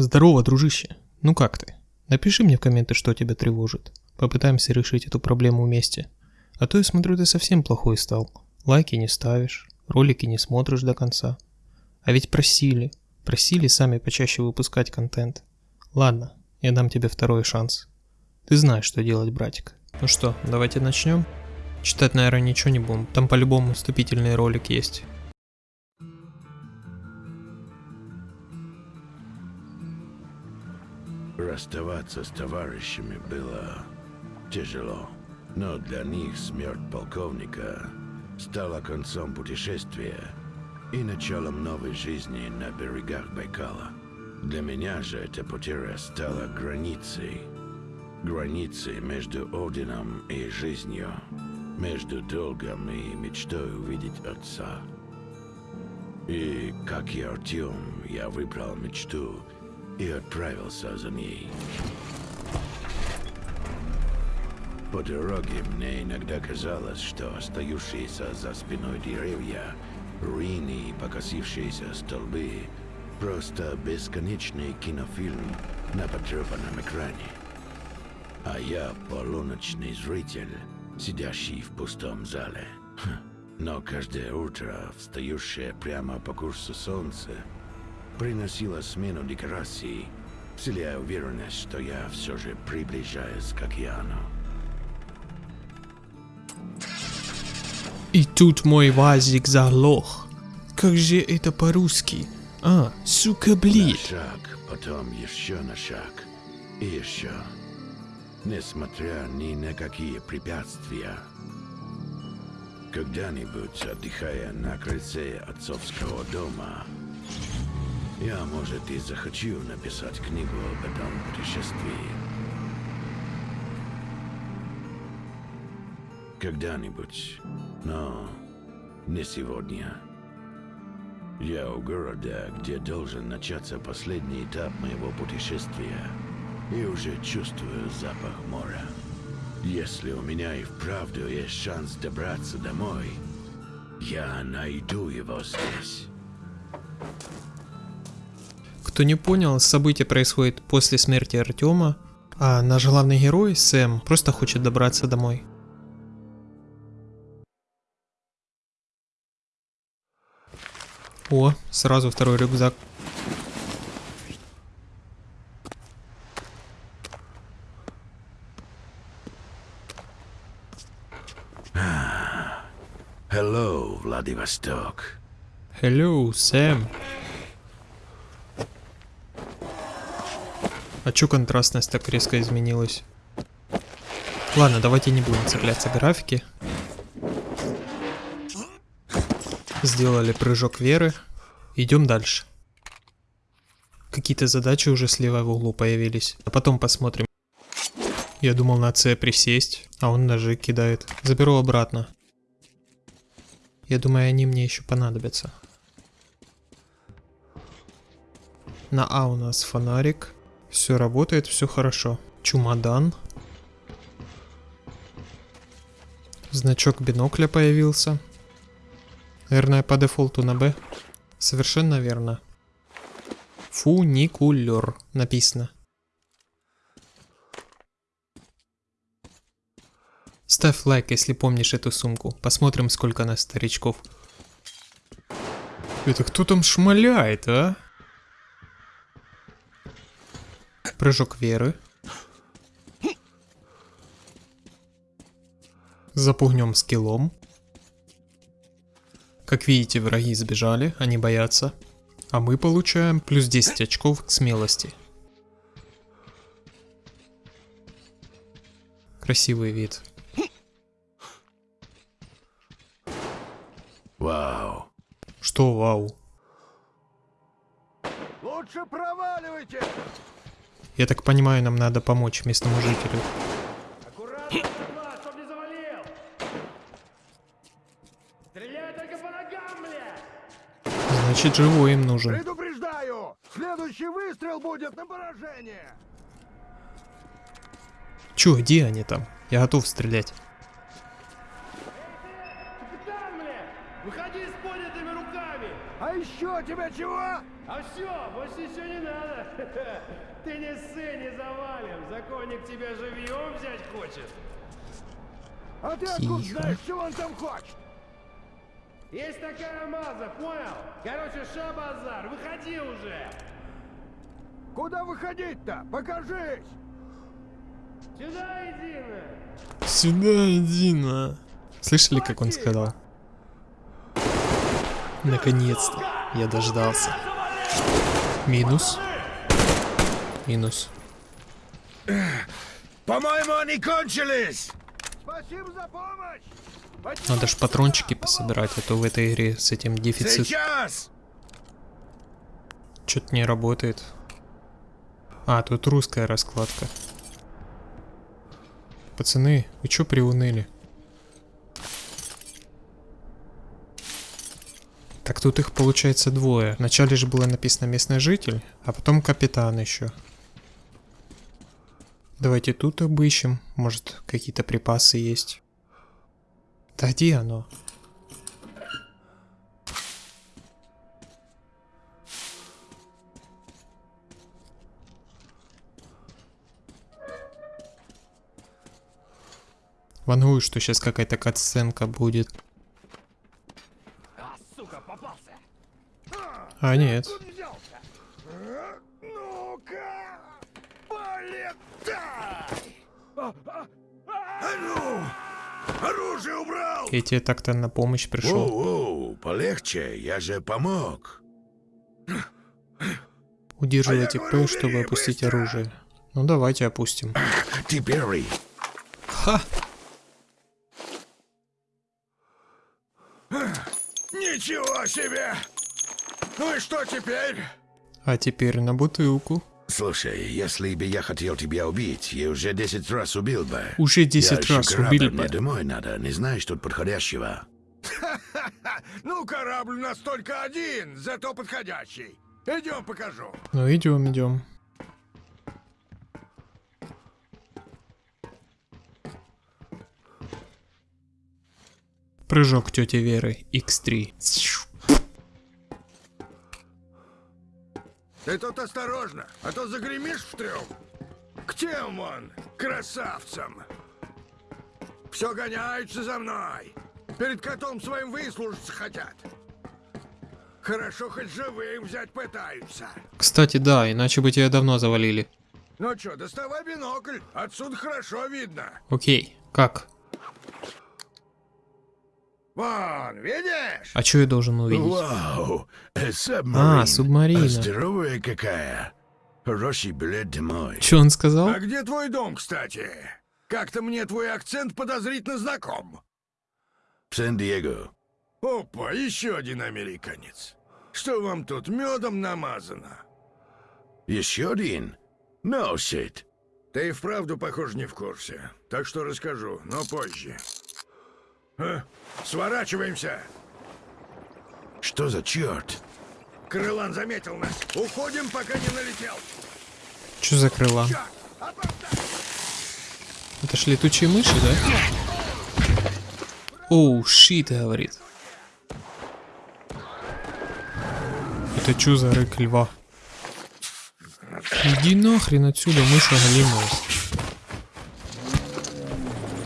Здорово, дружище. Ну как ты? Напиши мне в комменты, что тебя тревожит. Попытаемся решить эту проблему вместе. А то я смотрю, ты совсем плохой стал. Лайки не ставишь, ролики не смотришь до конца. А ведь просили, просили сами почаще выпускать контент. Ладно, я дам тебе второй шанс. Ты знаешь, что делать, братик. Ну что, давайте начнем? Читать, наверное, ничего не будем. Там по-любому вступительный ролик есть. Расставаться с товарищами было тяжело, но для них смерть полковника стала концом путешествия и началом новой жизни на берегах Байкала. Для меня же эта потеря стала границей. Границей между Одином и жизнью, между долгом и мечтой увидеть отца. И, как и Артем, я выбрал мечту и отправился за ней. По дороге мне иногда казалось, что остающиеся за спиной деревья, руины и покосившиеся столбы — просто бесконечный кинофильм на потрепанном экране. А я полуночный зритель, сидящий в пустом зале. Хм. Но каждое утро, встающее прямо по курсу солнца, приносило смену декораций, вселяя уверенность, что я все же приближаюсь к океану. И тут мой вазик заглох. Как же это по-русски? А, сука, блин. шаг, потом еще на шаг. И еще. Несмотря ни на какие препятствия. Когда-нибудь, отдыхая на крыльце отцовского дома, я, может, и захочу написать книгу об этом путешествии. Когда-нибудь, но не сегодня. Я у города, где должен начаться последний этап моего путешествия, и уже чувствую запах моря. Если у меня и вправду есть шанс добраться домой, я найду его здесь. Кто не понял, событие происходит после смерти Артема, а наш главный герой, Сэм, просто хочет добраться домой. О, сразу второй рюкзак. Hello, Владивосток. Hello, Сэм. А чё контрастность так резко изменилась? Ладно, давайте не будем цепляться к графике. Сделали прыжок веры. Идем дальше. Какие-то задачи уже слева в углу появились. А потом посмотрим. Я думал на С присесть, а он ножи кидает. Заберу обратно. Я думаю, они мне еще понадобятся. На А у нас фонарик. Все работает, все хорошо. Чумодан. Значок бинокля появился. Наверное, по дефолту на Б. Совершенно верно. Фуникулер написано. Ставь лайк, если помнишь эту сумку. Посмотрим, сколько нас старичков. Это кто там шмаляет, а? Прыжок веры. Запугнем скиллом. Как видите, враги сбежали, они боятся. А мы получаем плюс 10 очков к смелости. Красивый вид. Вау. Что вау? Я так понимаю, нам надо помочь местному жителю. Значит, живой им нужен. Предупреждаю! Следующий выстрел будет на поражение! Чё, где они там? Я готов стрелять. Капитан, бля! Выходи с поднятыми руками! А еще тебя чего? А все, больше ничего не надо. Ты не ссы, не завалим. Законник тебя живьем взять хочет. А ты откуда Тихо. знаешь, чего он там хочет? Есть такая маза, понял? Короче, ша базар, выходи уже. Куда выходить-то? Покажись! Сюда иди на. Сюда иди на. Слышали, как он сказал? Наконец-то. Я дождался. Минус. Минус. По-моему, они кончились! Спасибо за помощь! Надо ж патрончики пособирать, а то в этой игре с этим дефицит Сейчас! что-то не работает. А, тут русская раскладка. Пацаны, вы чё приуныли? Так тут их получается двое. Вначале же было написано местный житель, а потом капитан еще. Давайте тут обыщем. Может, какие-то припасы есть. Да где оно? Вангую, что сейчас какая-то катсценка будет. А! А, нет. Я тебе так-то на помощь пришел. Воу-воу, полегче, я же помог. Удерживайте А П, чтобы опустить быстро. оружие. Ну давайте опустим. Теперь Ха! Ничего себе! Ну и что теперь? А теперь на бутылку. Слушай, если бы я хотел тебя убить, я уже 10 раз убил бы. Уже 10 я ещё раз корабль, убили мне бы. домой надо, не знаешь тут подходящего. Ну, корабль у нас только один, зато подходящий. Идем покажу. Ну идем, идем. Прыжок тети Веры X3. Ты тут осторожно, а то загремишь в трюм. К тем вон, красавцам. Все гоняются за мной. Перед котом своим выслужиться хотят. Хорошо, хоть живым взять пытаются. Кстати, да, иначе бы тебя давно завалили. Ну чё, доставай бинокль, отсюда хорошо видно. Окей, как? Вон, видишь? А что я должен увидеть? Вау, э, субмарин. А, субмарина. Здоровая какая. Хороший билет домой. Что он сказал? А где твой дом, кстати? Как-то мне твой акцент подозрительно знаком. В Сан-Диего. Опа, еще один американец. Что вам тут медом намазано? Еще один? No shit. Ты и вправду, похоже, не в курсе. Так что расскажу, но позже. А, сворачиваемся. Что за черт? Крылан заметил нас. Уходим, пока не налетел. Что за крыла? Чак, опоздай. Это ж летучие мыши, да? Оу, щит, говорит. Это чё за рык льва? Иди нахрен отсюда, мыша голимая.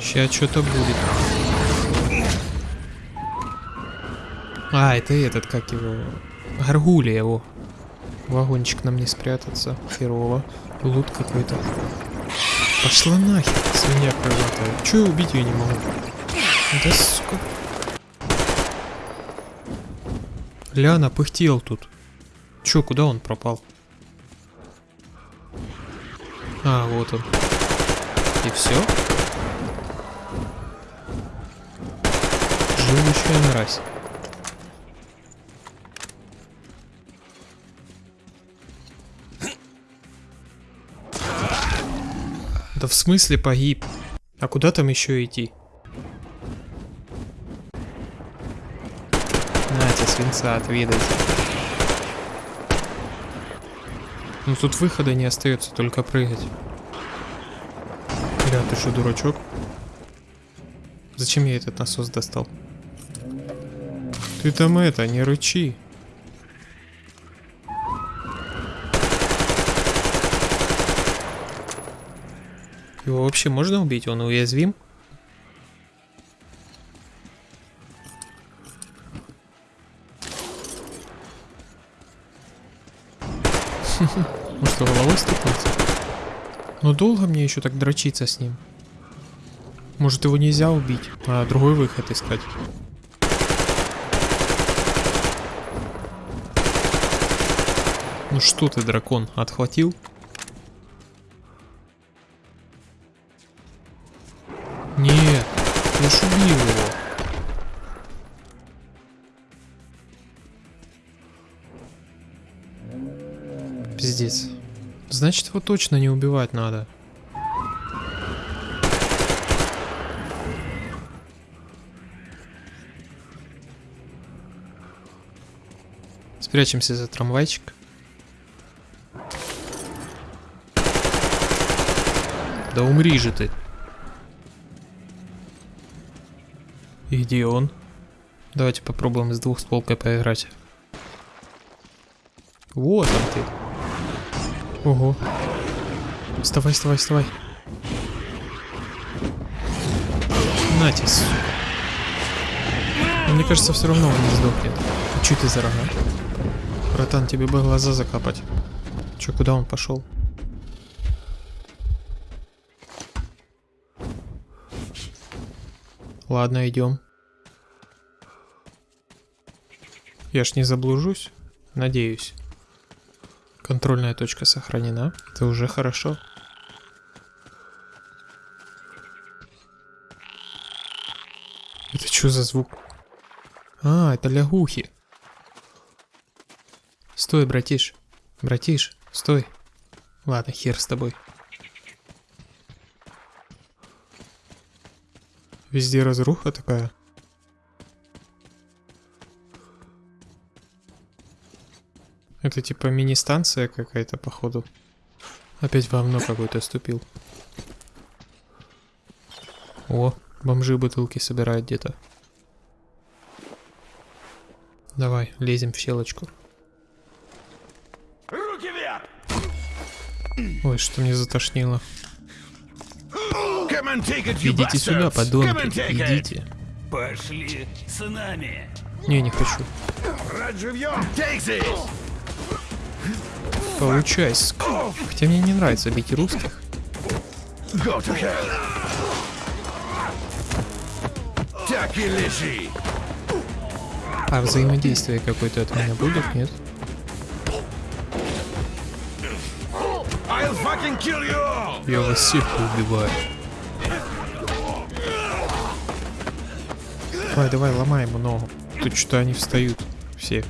Сейчас что-то будет. А, это этот, как его... Гаргулия его. Вагончик нам не спрятаться. Херово. Лут какой-то. Пошла нахер, свинья крылатая. Я убить ее не могу? Да сука. Ляна пыхтел тут. Чё, куда он пропал? А, вот он. И все? Живущая мразь. Да в смысле погиб? А куда там еще идти? Нате, свинца, отведайте. Ну тут выхода не остается, только прыгать. Бля, ты что, дурачок? Зачем я этот насос достал? Ты там это, не рычи. Вообще можно убить? Он уязвим? Что, головой стукнется? Ну долго мне еще так дрочиться с ним? Может его нельзя убить, а другой выход искать? Ну что ты, дракон, отхватил? Значит, его точно не убивать надо. Спрячемся за трамвайчик. Да умри же ты. И где он? Давайте попробуем с двух стволкой поиграть. Вот он ты. Ого. Вставай, вставай, вставай. Но мне кажется, все равно он не сдохнет. А чё ты за рога? Братан, тебе бы глаза закапать. Чё, куда он пошел? Ладно, идем. Я ж не заблужусь? Надеюсь. Контрольная точка сохранена. Это уже хорошо. Это что за звук? А, это лягухи. Стой, братиш. Братиш, стой. Ладно, хер с тобой. Везде разруха такая. Это типа мини-станция какая-то, походу. Опять говно какой-то ступил. О, бомжи бутылки собирают где-то. Давай, лезем в щелочку. Руки вверх! Ой, что мне затошнило. Идите сюда, подонки, идите. Пошли с нами. Не, не хочу. Брать живьем! Take this! Получай, ск- Хотя мне не нравится бить русских. Так и лежи! А взаимодействие какое-то от меня будет, нет? Я вас всех убиваю. Давай, давай, ломай ему ногу. Тут что они встают. Все.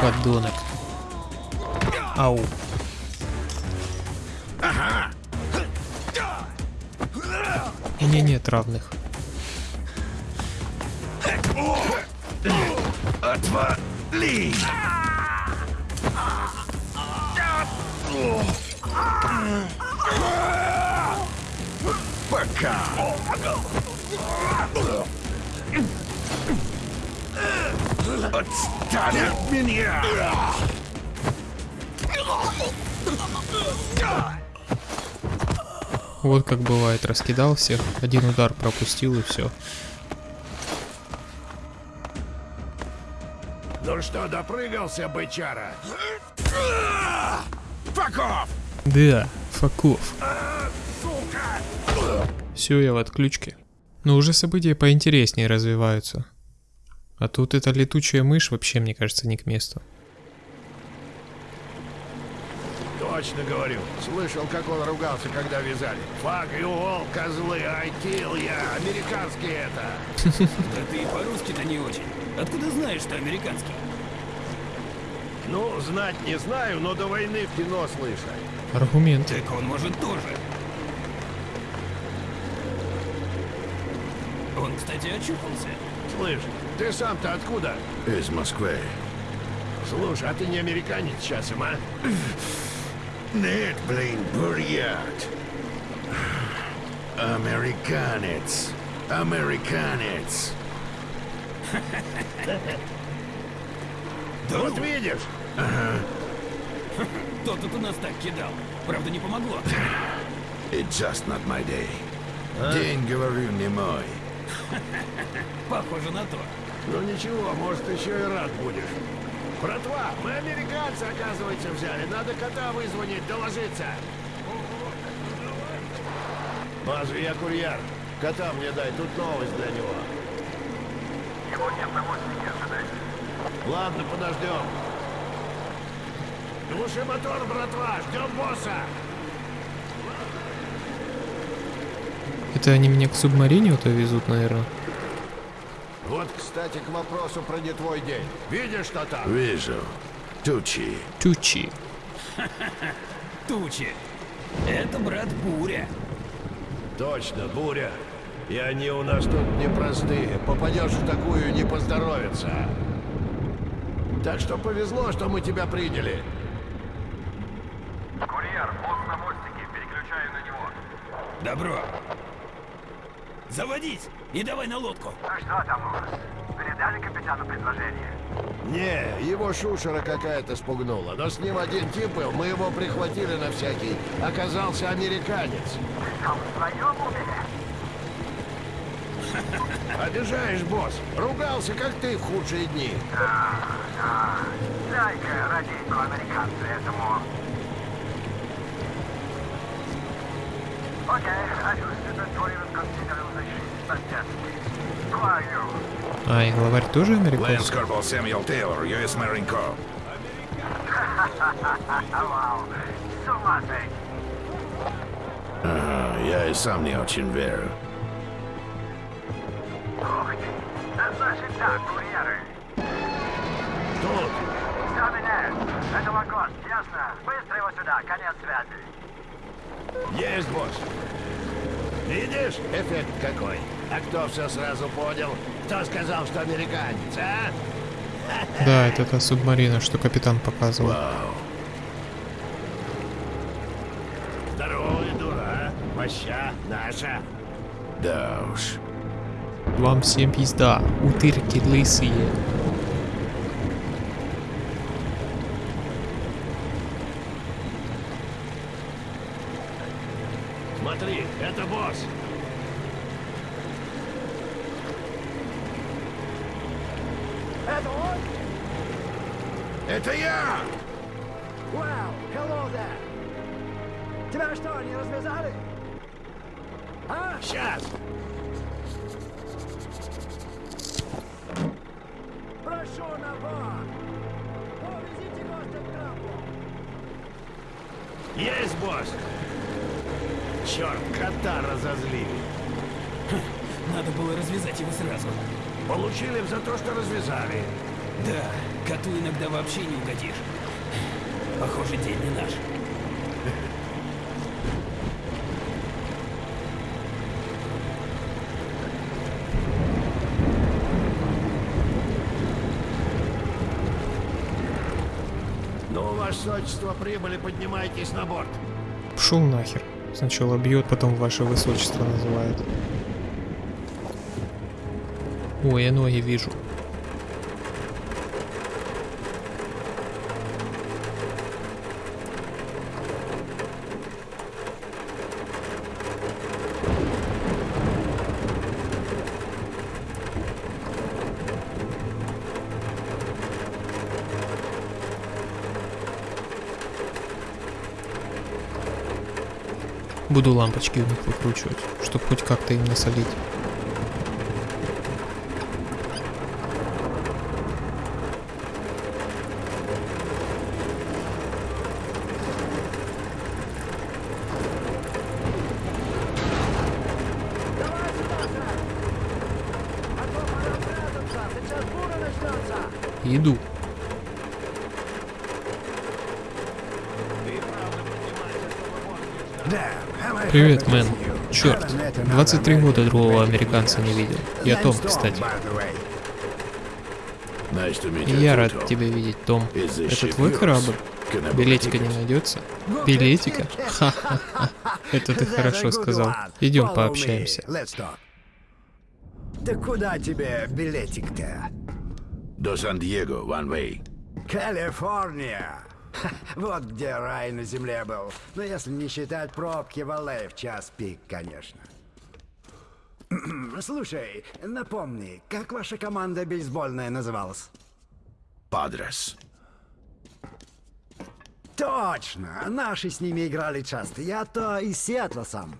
Подонок. Ау. У меня нет равных. Отвали! Пока! Отстань от меня! Вот как бывает, раскидал всех, один удар пропустил и все. Ну что, допрыгался, бычара? Факов! Да, факов. Сука! Все, я в отключке. Но уже события поинтереснее развиваются. А тут эта летучая мышь вообще, мне кажется, не к месту. Точно говорю. Слышал, как он ругался, когда вязали. Fuck you all, козлы, I kill я. Американский это. Да ты и по-русски-то не очень. Откуда знаешь, что американский? Ну, знать не знаю, но до войны в кино слышал. Аргумент. Так он может тоже. Он, кстати, очухался. Слышь, ты сам-то откуда? Из Москвы. Слушай, а ты не американец часом, а? Нет, блин, бурят. Американец. Американец. Вот видишь? Кто тут у нас так кидал? Правда, не помогло. It's just not my day. День, говорю, не мой. Похоже на то. Ну ничего, может, еще и рад будешь. Братва, мы американцы, оказывается, взяли. Надо кота вызвонить, доложиться. Базу, я курьер. Кота мне дай, тут новость для него. Его нет на мостике, Ладно, подождем. Глуши мотор, братва, ждем босса. Это они меня к субмарине-то везут, наверное. Вот, кстати, к вопросу про не твой день. Видишь, что там? Вижу. Тучи. Тючи. Тучи. Это брат Буря. Точно, буря. И они у нас тут непростые. Попадешь в такую, не поздоровится. Так что повезло, что мы тебя приняли. Курьер, босс на мостике, переключаю на него. Добро. Заводить! И давай на лодку. Ну что там у вас? Передали капитану предложение? Не, его шушера какая-то спугнула. Но с ним один тип был, мы его прихватили на всякий. Оказался американец. Ты там в своем уме? Обижаешь, босс. Ругался, как ты в худшие дни. Дай-ка радейку американцу этому. Окей, I А, и главарь тоже американский? Corporal Samuel Taylor, U.S. Marine Corps. Ага, я и сам не очень верю. Ух ты. Да значит так, курьеры. Тут. Все меняют. Это вагон, ясно? Быстро его сюда, конец связи. Есть, босс. Видишь, эффект какой? А кто все сразу понял? Кто сказал, что американец, а? Да, это та субмарина, что капитан показывал. Вау. Здоровый дура, моща наша. Да уж. Вам всем пизда, утырки лысые. Смотри, это босс. Это он? Это я! Вау, hello there. Тебя что, не развязали? А? Сейчас. Надо было развязать его сразу. Получили за то, что развязали. Да, коту иногда вообще не угодишь. Похоже, день не наш. Ну, ваше сочество, прибыли, поднимайтесь на борт. Пшел нахер. Сначала бьет, потом ваше высочество называет. Ой, я ноги вижу. Буду лампочки у них выкручивать, чтобы хоть как-то им насолить. Давай сюда, сэр. А то пора прятаться. Сейчас буря начнется. Иду. Привет, мэн. Черт, 23 года другого американца не видел. Я Том, кстати. И я рад тебя видеть, Том. Это твой корабль? Билетика не найдется? Билетика? Ха-ха-ха. Это ты хорошо сказал. Идем пообщаемся. Да куда тебе билетик-то? До Сан-Диего, one way. Калифорния. Вот где рай на земле был. Ну, если не считать пробки в Алле в час пик, конечно. Слушай, напомни, как ваша команда бейсбольная называлась? Падрес. Точно! Наши с ними играли часто. Я-то из Сиэтла сам.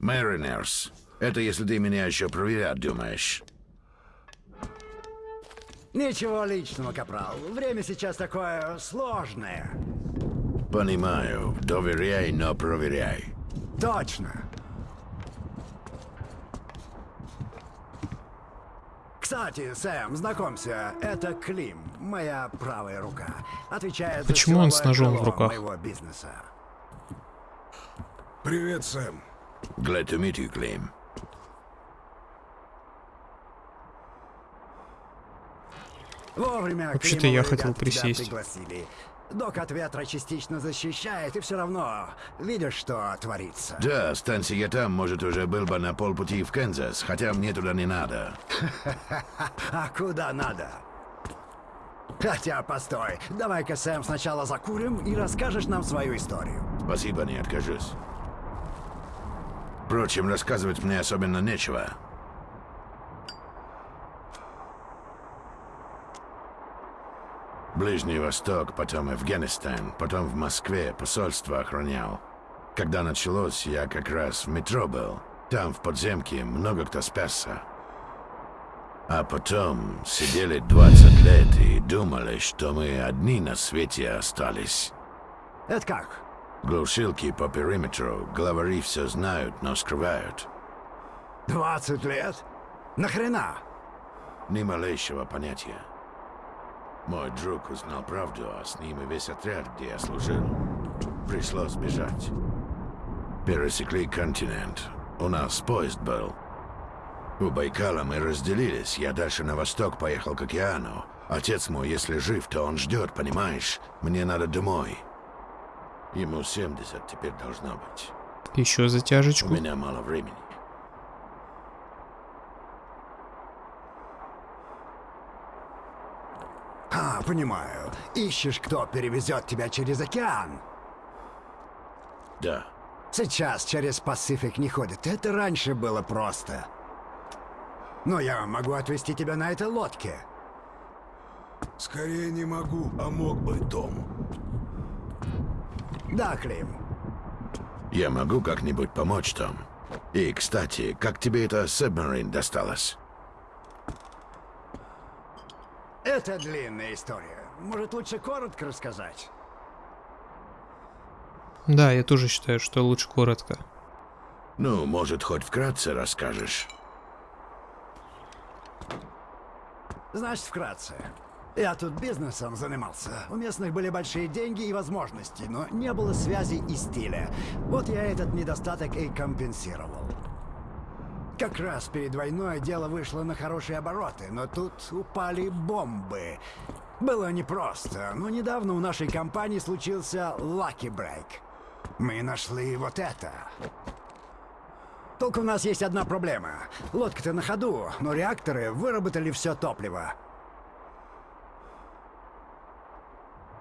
Mariners. Это если ты меня еще проверять думаешь. Ничего личного, Капрал. Время сейчас такое сложное. Понимаю. Доверяй, но проверяй. Точно. Кстати, Сэм, знакомься, это Клим, моя правая рука. Отвечает Почему за он с ножом в руках? моего бизнеса. Привет, Сэм. Glad to meet you, Claim. Вообще-то я хотел присесть. Док от ветра частично защищает, и все равно видишь, что творится. Да, станция там, может, уже был бы на полпути в Канзас, хотя мне туда не надо. А куда надо? Хотя, постой, давай-ка, Сэм, сначала закурим и расскажешь нам свою историю. Спасибо, не откажусь. Впрочем, рассказывать мне особенно нечего. Ближний Восток, потом Афганистан, потом в Москве посольство охранял. Когда началось, я как раз в метро был. Там, в подземке, много кто спасся. А потом сидели 20 лет и думали, что мы одни на свете остались. Это как? Глушилки по периметру, главари все знают, но скрывают. 20 лет? Нахрена? Ни малейшего понятия. Мой друг узнал правду, а с ним и весь отряд, где я служил. Пришлось бежать. Пересекли континент. У нас поезд был. У Байкала мы разделились. Я дальше на восток поехал к океану. Отец мой, если жив, то он ждет, понимаешь? Мне надо домой. Ему 70 теперь должно быть. Еще У затяжечку. меня мало времени. Понимаю. Ищешь, кто перевезет тебя через океан. Да. Сейчас через Пасифик не ходит. Это раньше было просто. Но я могу отвезти тебя на этой лодке. Скорее не могу, а мог бы, Том. Да, Клим. Я могу как-нибудь помочь, Том? И, кстати, как тебе эта Submarine досталась? Это длинная история. Может, лучше коротко рассказать? Да, я тоже считаю, что лучше коротко. Ну, может, хоть вкратце расскажешь? Значит, вкратце. Я тут бизнесом занимался. У местных были большие деньги и возможности, но не было связи и стиля. Вот я этот недостаток и компенсировал. Как раз перед войной дело вышло на хорошие обороты, но тут упали бомбы. Было непросто, но недавно у нашей компании случился Lucky Break. Мы нашли вот это. Только у нас есть одна проблема. Лодка-то на ходу, но реакторы выработали все топливо.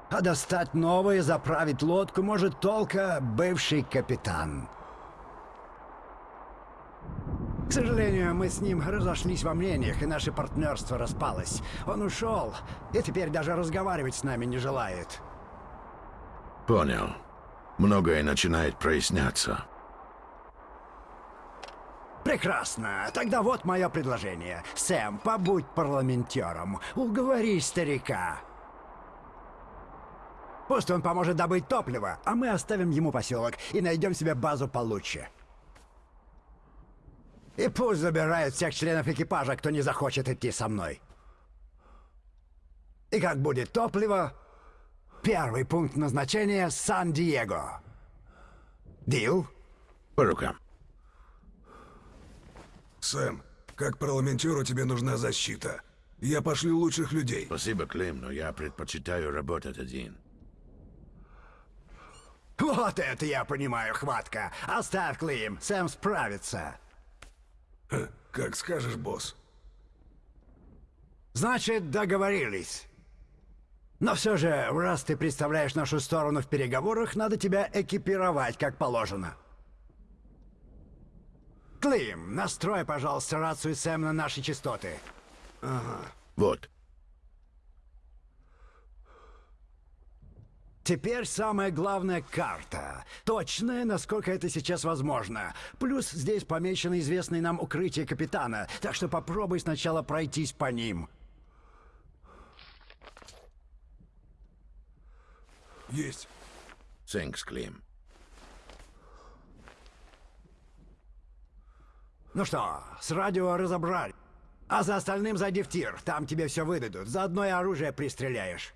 А достать новое, заправить лодку может только бывший капитан. К сожалению, мы с ним разошлись во мнениях, и наше партнерство распалось. Он ушел, и теперь даже разговаривать с нами не желает. Понял. Многое начинает проясняться. Прекрасно. Тогда вот мое предложение. Сэм, побудь парламентером. Уговори старика. Пусть он поможет добыть топливо, а мы оставим ему поселок и найдем себе базу получше. И пусть забирает всех членов экипажа, кто не захочет идти со мной. И как будет топливо, первый пункт назначения — Сан-Диего. Дил? По рукам. Сэм, как парламентеру тебе нужна защита. Я пошлю лучших людей. Спасибо, Клим, но я предпочитаю работать один. Вот это я понимаю, хватка. Оставь, Клим, Сэм справится. Как скажешь, босс. Значит, договорились. Но все же, раз ты представляешь нашу сторону в переговорах, надо тебя экипировать как положено. Клим, настрой, пожалуйста, рацию Сэм на наши частоты. Вот. Теперь самая главная карта. Точная, насколько это сейчас возможно. Плюс здесь помечено известное нам укрытие капитана, так что попробуй сначала пройтись по ним. Есть. Thanks, Клим. Ну что, с радио разобрали. А за остальным зайди в тир, там тебе все выдадут. Заодно и оружие пристреляешь.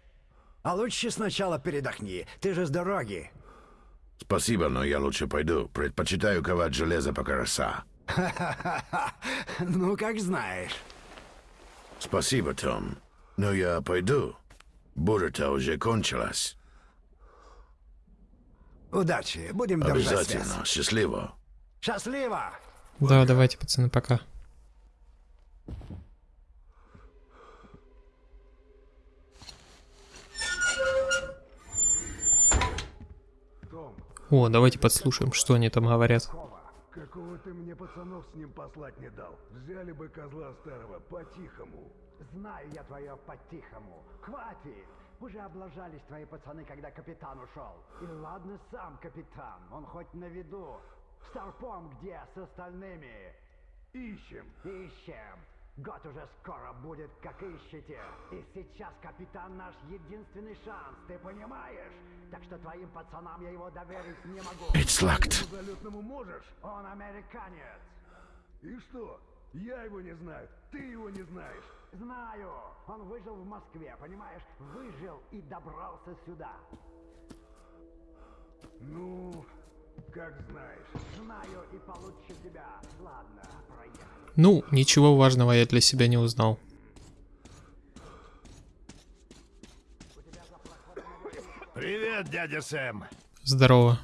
А лучше сначала передохни, ты же с дороги. Спасибо, но я лучше пойду. Предпочитаю ковать железо пока роса. Ну, как знаешь. Спасибо, Том. Но я пойду. Буря-то уже кончилась. Удачи, будем держать связь. Обязательно. Счастливо. Счастливо! Да, давайте, пацаны, пока. О, давайте подслушаем, что они там говорят. Какого ты мне пацанов с ним послать не дал? Взяли бы козла старого по-тихому. Знаю я твое по-тихому. Хватит! Уже облажались твои пацаны, когда капитан ушел. И ладно сам капитан, он хоть на виду. Старпом где с остальными? Ищем. Ищем. Год уже скоро будет, как ищете. И сейчас капитан наш единственный шанс, ты понимаешь? Так что твоим пацанам я его доверить не могу. It's locked. Залетному можешь? Он американец. И что? Я его не знаю. Ты его не знаешь. Знаю. Он выжил в Москве, понимаешь? Выжил и добрался сюда. Ну, как знаешь. Знаю и получше тебя. Ладно, проехали. Ну, ничего важного я для себя не узнал. Привет, дядя Сэм. Здорово.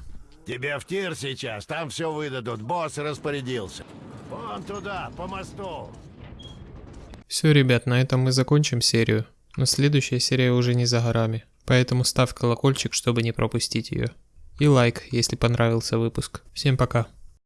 Тебе в тир сейчас, там все выдадут, босс распорядился. Вон туда, по мосту. Все, ребят, на этом мы закончим серию. Но следующая серия уже не за горами. Поэтому ставь колокольчик, чтобы не пропустить ее. И лайк, если понравился выпуск. Всем пока.